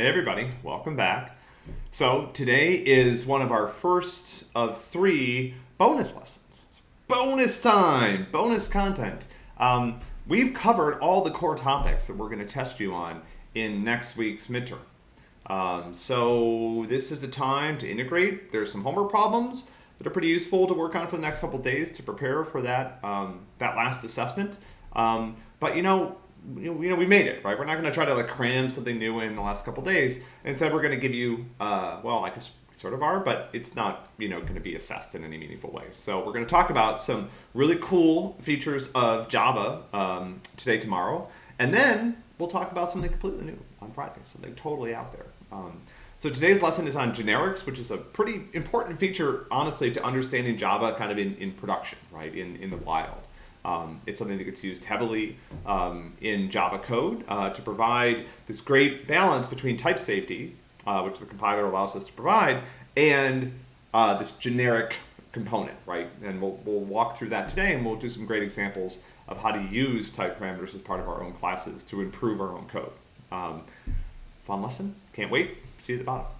Hey everybody, welcome back. So today is one of our first of three bonus lessons. Bonus time, bonus content. Um, we've covered all the core topics that we're going to test you on in next week's midterm. Um, so this is a time to integrate. There's some homework problems that are pretty useful to work on for the next couple days to prepare for that um, that last assessment. Um, but you know, you know, we made it, right? We're not going to try to like cram something new in the last couple days. Instead, we're going to give you, uh, well, I guess sort of are, but it's not, you know, going to be assessed in any meaningful way. So we're going to talk about some really cool features of Java um, today, tomorrow, and then we'll talk about something completely new on Friday, something totally out there. Um, so today's lesson is on generics, which is a pretty important feature, honestly, to understanding Java kind of in, in production, right, in, in the wild. Um, it's something that gets used heavily um, in Java code uh, to provide this great balance between type safety, uh, which the compiler allows us to provide, and uh, this generic component, right? And we'll, we'll walk through that today and we'll do some great examples of how to use type parameters as part of our own classes to improve our own code. Um, fun lesson. Can't wait. See you at the bottom.